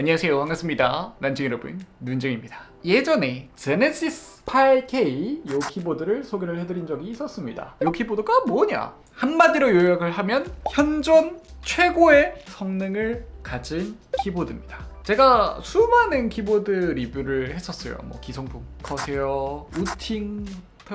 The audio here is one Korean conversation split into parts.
안녕하세요. 반갑습니다. 난쟁 여러분 눈쟁입니다. 예전에 제네시스 8K 이 키보드를 소개를 해드린 적이 있었습니다. 이 키보드가 뭐냐? 한마디로 요약을 하면 현존 최고의 성능을 가진 키보드입니다. 제가 수많은 키보드 리뷰를 했었어요. 뭐 기성품 커세어 우팅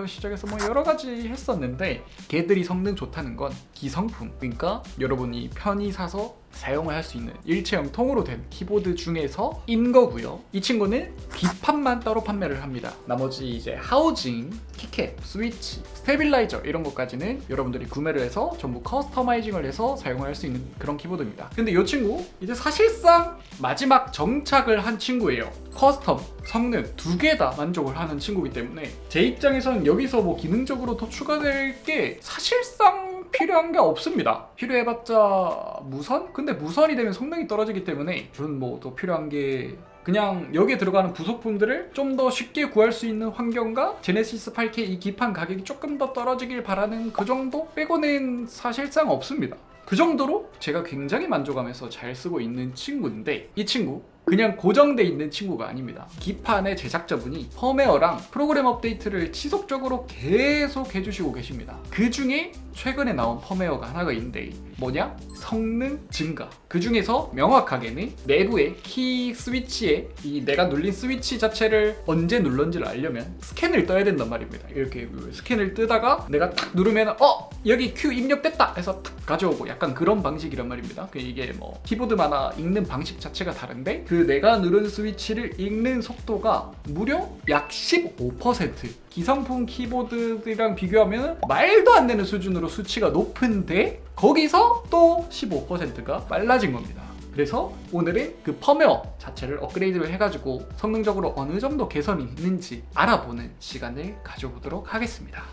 시작해서 뭐 여러 가지 했었는데 걔들이 성능 좋다는 건 기성품. 그러니까 여러분이 편히 사서 사용을 할 수 있는 일체형 통으로 된 키보드 중에서 인 거고요. 이 친구는 기판만 따로 판매를 합니다. 나머지 이제 housing, keycap, 스위치, stabilizer 이런 것까지는 여러분들이 구매를 해서 전부 customizing을 해서 사용을 할수 있는 그런 키보드입니다. 근데 이 친구 이제 사실상 마지막 정착을 한 친구예요. custom, 성능 두 개 다 만족을 하는 친구이기 때문에 제 입장에서는 여기서 뭐 기능적으로 더 추가될 게 사실상 필요한 게 없습니다. 필요해봤자 무선? 근데 무선이 되면 성능이 떨어지기 때문에 저는 뭐 더 필요한 게 그냥 여기에 들어가는 부속품들을 좀 더 쉽게 구할 수 있는 환경과 제네시스 8K 이 기판 가격이 조금 더 떨어지길 바라는 그 정도 빼고는 사실상 없습니다. 그 정도로 제가 굉장히 만족하면서 잘 쓰고 있는 친구인데 이 친구 그냥 고정돼 있는 친구가 아닙니다 기판의 제작자분이 펌웨어랑 프로그램 업데이트를 지속적으로 계속 해주시고 계십니다 그 중에 최근에 나온 펌웨어가 하나가 있는데 뭐냐? 성능 증가 그 중에서 명확하게는 내부의 키 스위치에 이 내가 눌린 스위치 자체를 언제 눌렀는지를 알려면 스캔을 떠야 된단 말입니다 이렇게 스캔을 뜨다가 내가 탁 누르면 어! 여기 Q 입력됐다! 해서 탁 가져오고 약간 그런 방식이란 말입니다 그 이게 뭐 키보드마다 읽는 방식 자체가 다른데 그 내가 누른 스위치를 읽는 속도가 무려 약 15% 기성품 키보드들이랑 비교하면 말도 안 되는 수준으로 수치가 높은데 거기서 또 15%가 빨라진 겁니다. 그래서 오늘은 그 펌웨어 자체를 업그레이드를 해가지고 성능적으로 어느 정도 개선이 있는지 알아보는 시간을 가져보도록 하겠습니다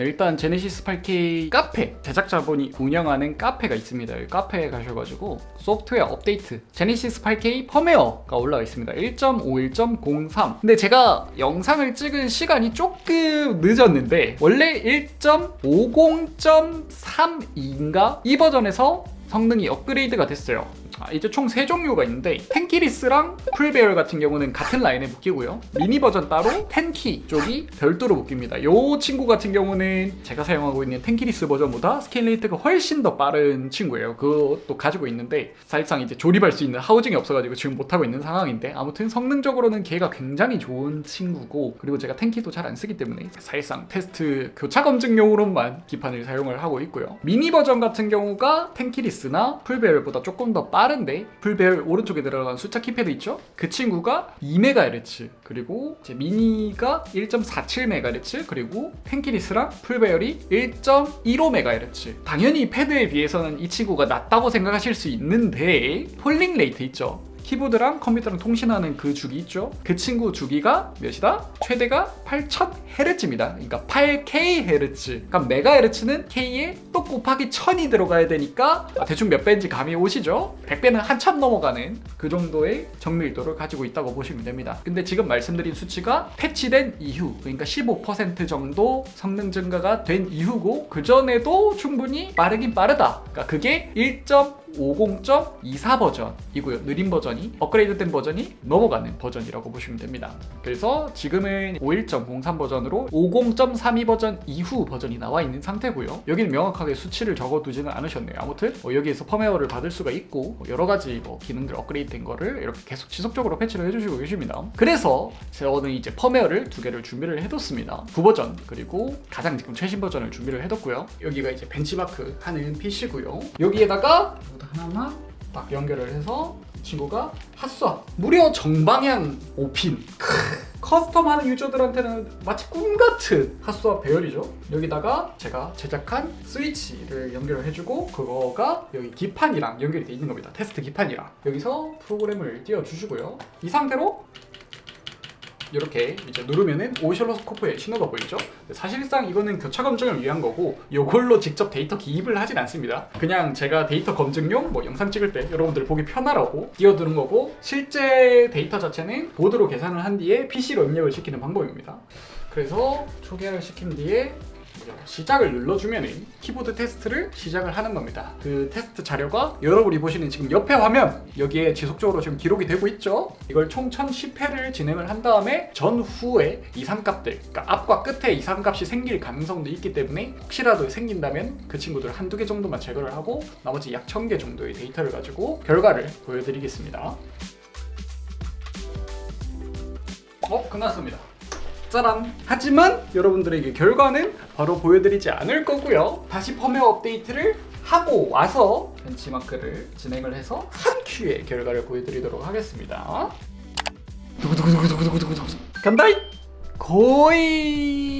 네, 일단 제네시스 8K 카페. 제작자분이 운영하는 카페가 있습니다. 여기 카페에 가셔가지고 소프트웨어 업데이트. 제네시스 8K 펌웨어가 올라와 있습니다. 1.51.03 근데 제가 영상을 찍은 시간이 조금 늦었는데 원래 1.50.32인가? 이 버전에서 성능이 업그레이드가 됐어요 아, 이제 총세 종류가 있는데 tenkeyless랑 풀배열 같은 경우는 같은 라인에 묶이고요. 미니 버전 따로 tenkey 쪽이 별도로 묶입니다. 이 친구 같은 경우는 제가 사용하고 있는 tenkeyless 버전보다 scan rate가 훨씬 더 빠른 친구예요. 그것도 가지고 있는데 사실상 이제 조립할 수 있는 housing이 없어가지고 지금 못하고 있는 상황인데 아무튼 성능적으로는 걔가 굉장히 좋은 친구고 그리고 제가 tenkey도 잘 안 쓰기 때문에 사실상 테스트 교차 검증용으로만 기판을 사용을 하고 있고요. 미니 버전 같은 경우가 tenkeyless나 풀배열보다 조금 더 빠른 빠른데 풀배열 오른쪽에 들어간 숫자 키패드 있죠? 그 친구가 2MHz 그리고 제 미니가 1.47MHz 그리고 tenkeyless랑 풀배열이 1.15MHz 당연히 패드에 비해서는 이 친구가 낮다고 생각하실 수 있는데 polling rate 있죠? 키보드랑 컴퓨터랑 통신하는 그 주기 있죠? 그 친구 주기가 몇이다? 최대가 8000Hz입니다. 그러니까 8KHz. 그러니까 메가헤르츠는 K에 또 곱하기 1000이 들어가야 되니까 대충 몇 배인지 감이 오시죠? 100배는 한참 넘어가는 그 정도의 정밀도를 가지고 있다고 보시면 됩니다. 근데 지금 말씀드린 수치가 패치된 이후 그러니까 15% 정도 성능 증가가 된 이후고 그 전에도 충분히 빠르긴 빠르다. 그러니까 그게 1. 50.24 버전이고요. 느린 버전이 업그레이드된 버전이 넘어가는 버전이라고 보시면 됩니다. 그래서 지금은 51.03 버전으로 50.32 버전 이후 버전이 나와 있는 상태고요. 여기는 명확하게 수치를 적어두지는 않으셨네요. 아무튼 뭐 여기에서 펌웨어를 받을 수가 있고 뭐 여러 가지 뭐 기능들 업그레이드 된 거를 이렇게 계속 지속적으로 패치를 해주시고 계십니다. 그래서 저는 이제 펌웨어를 두 개를 준비를 해뒀습니다. 구버전 그리고 가장 지금 최신 버전을 준비를 해뒀고요. 여기가 이제 벤치마크 하는 PC고요. 여기에다가 하나만 딱 연결을 해서 이 친구가 핫쏴 무려 정방향 5핀. custom하는 유저들한테는 마치 꿈같은 핫스와 배열이죠. 여기다가 제가 제작한 스위치를 연결을 해주고 그거가 여기 기판이랑 연결이 돼 있는 겁니다. 테스트 기판이랑. 여기서 프로그램을 띄워주시고요. 이 상태로 이렇게 이제 누르면은 오실로스코프에 신호가 보이죠? 사실상 이거는 교차 검증을 위한 거고 이걸로 직접 데이터 기입을 하진 않습니다. 그냥 제가 데이터 검증용 뭐 영상 찍을 때 여러분들 보기 편하라고 띄워두는 거고 실제 데이터 자체는 보드로 계산을 한 뒤에 PC로 입력을 시키는 방법입니다. 그래서 초기화를 시킨 뒤에 이제 시작을 눌러주면은 키보드 테스트를 시작을 하는 겁니다. 그 테스트 자료가 여러분이 보시는 지금 옆에 화면 여기에 지속적으로 지금 기록이 되고 있죠. 이걸 총 1010회를 진행을 한 다음에 전후에 이상값들, 그러니까 앞과 끝에 이상값이 생길 가능성도 있기 때문에 혹시라도 생긴다면 그 친구들 한두 개 정도만 제거를 하고 나머지 약 1000개 정도의 데이터를 가지고 결과를 보여드리겠습니다. 어, 끝났습니다. 짜란! 하지만 여러분들에게 결과는 바로 보여드리지 않을 거고요. 다시 펌웨어 업데이트를 하고 와서 벤치마크를 진행을 해서 한 큐의 결과를 보여드리도록 하겠습니다. 두구두구두구두구두구두구 간다이! 거의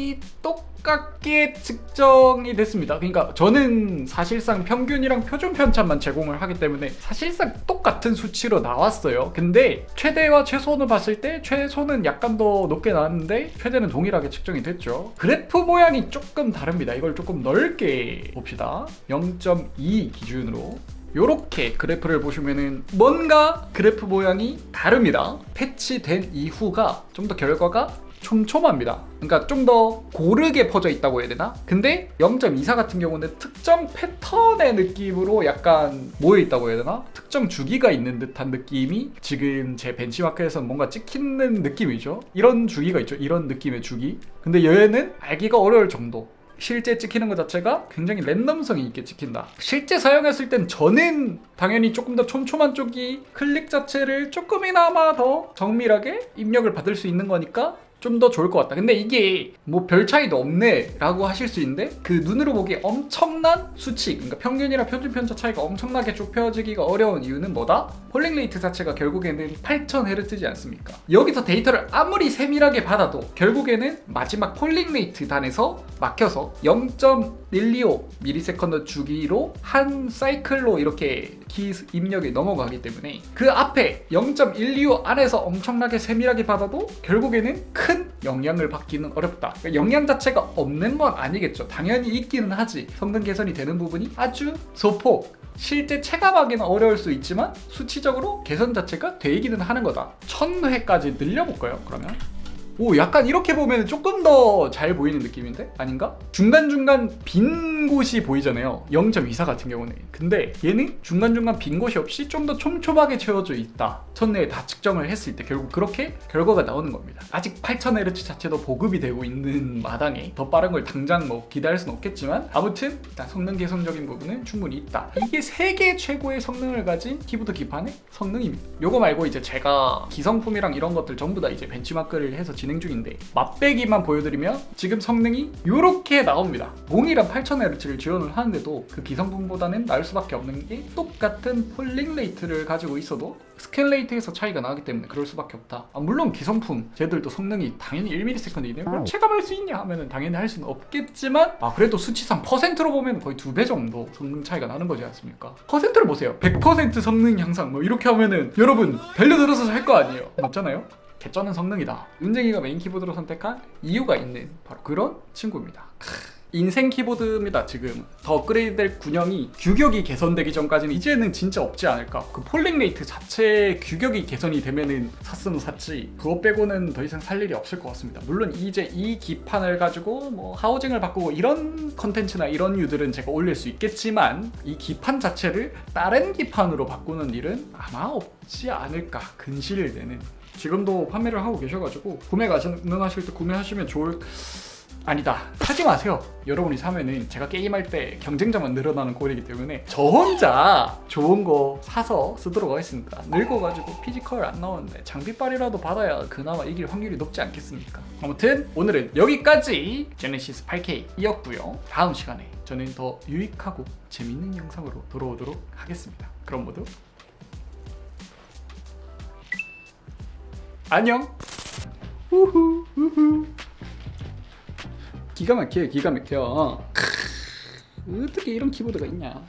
똑같게 측정이 됐습니다. 그러니까 저는 사실상 평균이랑 표준 편차만 제공을 하기 때문에 사실상 똑같은 수치로 나왔어요. 근데 최대와 최소는 봤을 때 최소는 약간 더 높게 나왔는데 최대는 동일하게 측정이 됐죠. 그래프 모양이 조금 다릅니다. 이걸 조금 넓게 봅시다. 0.2 기준으로 요렇게 그래프를 보시면은 뭔가 그래프 모양이 다릅니다. 패치된 이후가 좀 더 결과가 촘촘합니다. 그러니까 좀 더 고르게 퍼져 있다고 해야 되나? 근데 0.24 같은 경우는 특정 패턴의 느낌으로 약간 모여 있다고 해야 되나? 특정 주기가 있는 듯한 느낌이 지금 제 벤치마크에서 뭔가 찍히는 느낌이죠. 이런 주기가 있죠. 이런 느낌의 주기. 근데 얘는 알기가 어려울 정도. 실제 찍히는 것 자체가 굉장히 랜덤성이 있게 찍힌다. 실제 사용했을 땐 저는 당연히 조금 더 촘촘한 쪽이 클릭 자체를 조금이나마 더 정밀하게 입력을 받을 수 있는 거니까 좀 더 좋을 것 같다. 근데 이게 뭐 별 차이도 없네 라고 하실 수 있는데 그 눈으로 보기에 엄청난 수치, 그러니까 평균이랑 표준 편차 차이가 엄청나게 좁혀지기가 어려운 이유는 뭐다? polling rate 자체가 결국에는 8000Hz지 않습니까? 여기서 데이터를 아무리 세밀하게 받아도 결국에는 마지막 polling rate 단에서 막혀서 0.125ms 주기로 한 사이클로 이렇게 키 입력이 넘어가기 때문에 그 앞에 0.125 안에서 엄청나게 세밀하게 받아도 결국에는 큰 영향을 받기는 어렵다. 그러니까 영향 자체가 없는 건 아니겠죠. 당연히 있기는 하지. 성능 개선이 되는 부분이 아주 소폭 실제 체감하기는 어려울 수 있지만 수치적으로 개선 자체가 되기는 하는 거다. 1000회까지 늘려볼까요? 그러면 오 약간 이렇게 보면 조금 더 잘 보이는 느낌인데? 아닌가? 중간중간 빈 곳이 보이잖아요. 0.24 같은 경우는. 근데 얘는 중간중간 빈 곳이 없이 좀 더 촘촘하게 채워져 있다. 첫내에 다 측정을 했을 때 결국 그렇게 결과가 나오는 겁니다. 아직 8000Hz 자체도 보급이 되고 있는 마당에 더 빠른 걸 당장 뭐 기대할 수는 없겠지만 아무튼 일단 성능 개선적인 부분은 충분히 있다. 이게 세계 최고의 성능을 가진 키보드 기판의 성능입니다. 요거 말고 이제 제가 기성품이랑 이런 것들 전부 다 이제 벤치마크를 해서 진행 중인데 맛배기만 보여드리면 지금 성능이 이렇게 나옵니다. 동일한 8000Hz를 지원을 하는데도 그 기성품보다는 나을 수밖에 없는 게 똑같은 polling rate를 가지고 있어도 scan rate에서 차이가 나기 때문에 그럴 수밖에 없다. 아, 물론 기성품 쟤들도 성능이 당연히 1ms이네요. 그럼 체감할 수 있냐 하면 은 당연히 할 수는 없겠지만 아 그래도 수치상 퍼센트로 보면 거의 두 배 정도 성능 차이가 나는 거지 않습니까? 퍼센트를 보세요. 100% 성능 향상 뭐 이렇게 하면은 여러분 달려들어서 할 거 아니에요. 맞잖아요? 개쩌는 성능이다. 은쟁이가 메인 키보드로 선택한 이유가 있는 바로 그런 친구입니다. 인생 키보드입니다 지금 더 업그레이드 될 군형이 규격이 개선되기 전까지는 이제는 진짜 없지 않을까 그 polling rate 자체 규격이 개선이 되면은 샀으면 샀지 그거 빼고는 더 이상 살 일이 없을 것 같습니다 물론 이제 이 기판을 가지고 뭐 하우징을 바꾸고 이런 컨텐츠나 이런 류들은 제가 올릴 수 있겠지만 이 기판 자체를 다른 기판으로 바꾸는 일은 아마 없지 않을까 근실되는 지금도 판매를 하고 계셔가지고 구매 가능하실 때 구매하시면 좋을 아니다. 사지 마세요. 여러분이 사면은 제가 게임할 때 경쟁자만 늘어나는 꼴이기 때문에 저 혼자 좋은 거 사서 쓰도록 하겠습니다. 늙어가지고 피지컬 안 나오는데 장비빨이라도 받아야 그나마 이길 확률이 높지 않겠습니까? 아무튼 오늘은 여기까지 제네시스 8K이었고요. 다음 시간에 저는 더 유익하고 재밌는 영상으로 돌아오도록 하겠습니다. 그럼 모두 안녕. 우후 우후. 기가 막혀요 기가 막혀. 어떻게 이런 키보드가 있냐